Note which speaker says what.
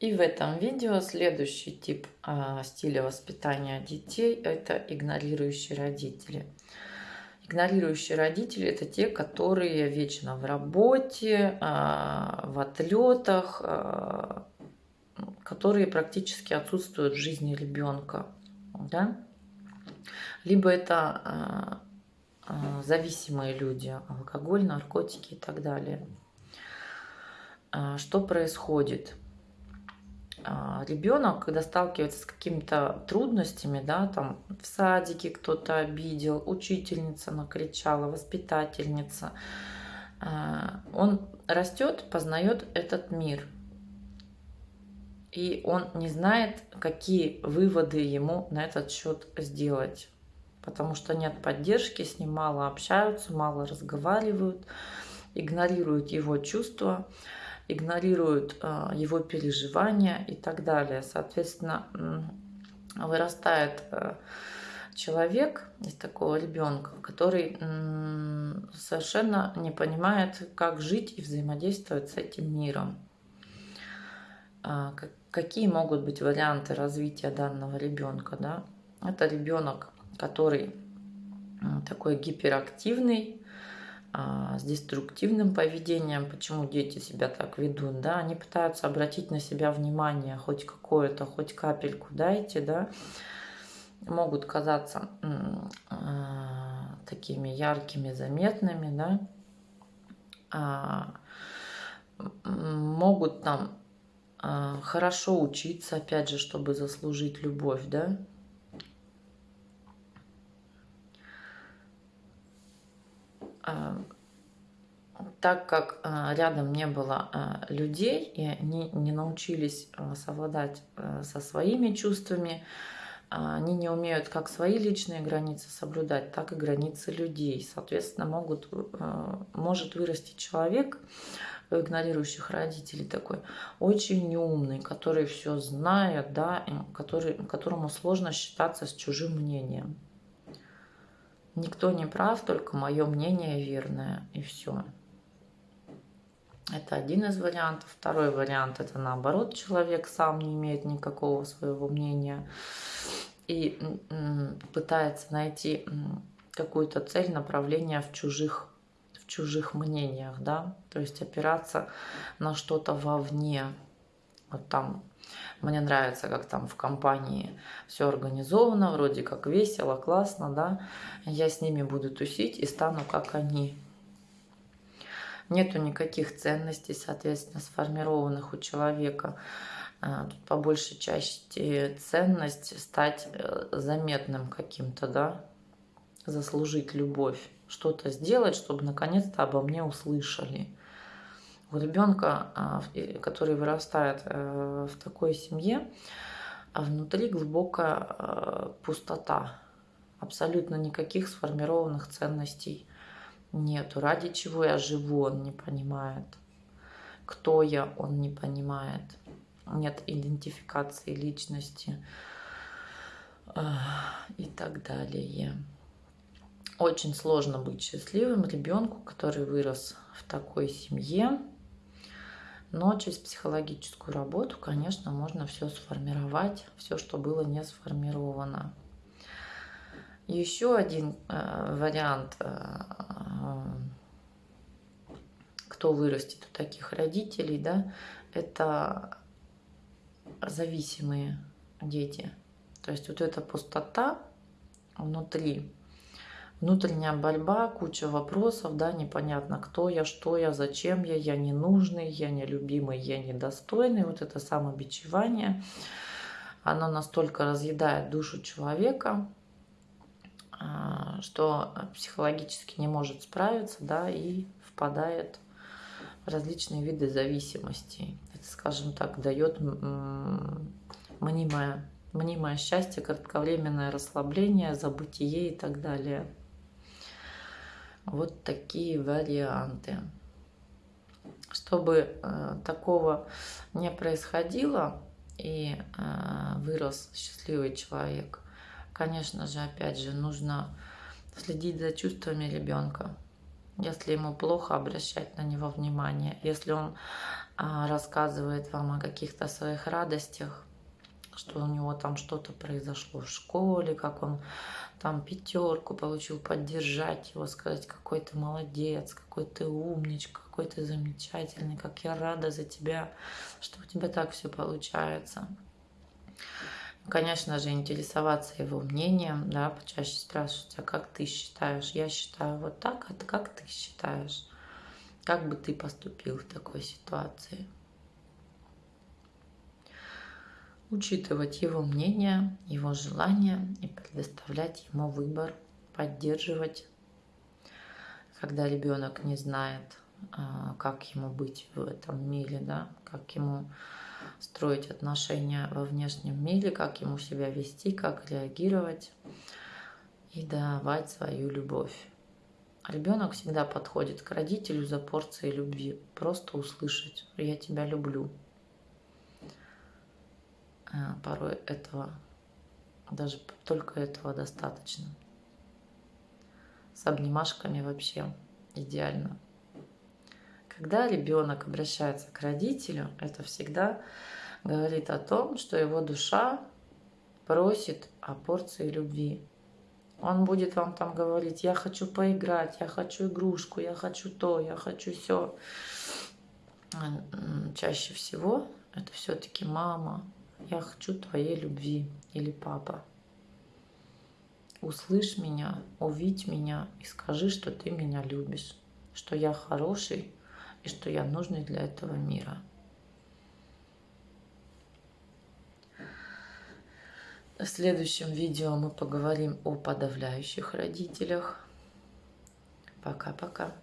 Speaker 1: И в этом видео следующий тип а, стиля воспитания детей – это игнорирующие родители. Игнорирующие родители – это те, которые вечно в работе, а, в отлетах, а, которые практически отсутствуют в жизни ребенка. Да? Либо это зависимые люди, алкоголь, наркотики и так далее. Что происходит? А, ребенок, когда сталкивается с какими-то трудностями, да, там в садике кто-то обидел, учительница накричала, воспитательница, а, он растет, познает этот мир. И он не знает, какие выводы ему на этот счет сделать. Потому что нет поддержки, с ним мало общаются, мало разговаривают, игнорируют его чувства игнорируют а, его переживания и так далее. Соответственно, вырастает а, человек из такого ребенка, который совершенно не понимает, как жить и взаимодействовать с этим миром. А, какие могут быть варианты развития данного ребенка? Да? Это ребенок, который такой гиперактивный, с деструктивным поведением, почему дети себя так ведут, да, они пытаются обратить на себя внимание, хоть какое-то, хоть капельку дайте, да, могут казаться а, такими яркими, заметными, да, а, могут там хорошо учиться, опять же, чтобы заслужить любовь, да, так как а, рядом не было а, людей, и они не научились а, совладать со своими чувствами, они не умеют как свои личные границы соблюдать, так и границы людей. Соответственно, могут, может вырасти человек, игнорирующих родителей такой, очень умный, который все знает, да, который, которому сложно считаться с чужим мнением. Никто не прав, только мое мнение верное, и все. Это один из вариантов. Второй вариант – это наоборот, человек сам не имеет никакого своего мнения и пытается найти какую-то цель, направление в чужих, в чужих мнениях, да, то есть опираться на что-то вовне. Вот там мне нравится, как там в компании все организовано, вроде как весело, классно, да. Я с ними буду тусить и стану как они. Нету никаких ценностей, соответственно, сформированных у человека. А, тут по большей части ценность стать э, заметным каким-то, да, заслужить любовь, что-то сделать, чтобы наконец-то обо мне услышали. У ребенка, а, который вырастает э, в такой семье, а внутри глубокая э, пустота, абсолютно никаких сформированных ценностей нету. Ради чего я живу, он не понимает. Кто я, он не понимает. Нет идентификации личности и так далее. Очень сложно быть счастливым ребенку, который вырос в такой семье. Но через психологическую работу, конечно, можно все сформировать, все, что было не сформировано. Еще один э, вариант, э, кто вырастет у таких родителей, да, это зависимые дети. То есть вот эта пустота внутри, внутренняя борьба, куча вопросов, да, непонятно, кто я, что я, зачем я, я ненужный, я нелюбимый, я недостойный. Вот это самобичевание, оно настолько разъедает душу человека, а, что психологически не может справиться, да, и впадает в различные виды зависимостей. Это, скажем так, дает мнимое, мнимое счастье, кратковременное расслабление, забытие и так далее. Вот такие варианты. Чтобы э, такого не происходило и э, вырос счастливый человек – Конечно же, опять же, нужно следить за чувствами ребенка. Если ему плохо, обращать на него внимание. Если он а, рассказывает вам о каких-то своих радостях, что у него там что-то произошло в школе, как он там пятерку получил, поддержать его, сказать, какой ты молодец, какой ты умничка, какой ты замечательный, как я рада за тебя, что у тебя так все получается. Конечно же, интересоваться его мнением, да, почаще спрашивать, а как ты считаешь? Я считаю вот так, а как ты считаешь? Как бы ты поступил в такой ситуации? Учитывать его мнение, его желания и предоставлять ему выбор, поддерживать, когда ребенок не знает, а, как ему быть в этом мире, да, как ему строить отношения во внешнем мире, как ему себя вести, как реагировать и давать свою любовь. Ребенок всегда подходит к родителю за порцией любви. Просто услышать «я тебя люблю». А, порой этого, даже только этого достаточно. С обнимашками вообще идеально. Когда ребенок обращается к родителю, это всегда говорит о том, что его душа просит о порции любви. Он будет вам там говорить, я хочу поиграть, я хочу игрушку, я хочу то, я хочу все. Чаще всего это все-таки мама, я хочу твоей любви или папа. Услышь меня, увидь меня и скажи, что ты меня любишь, что я хороший, и что я нужный для этого мира. В следующем видео мы поговорим о подавляющих родителях. Пока-пока.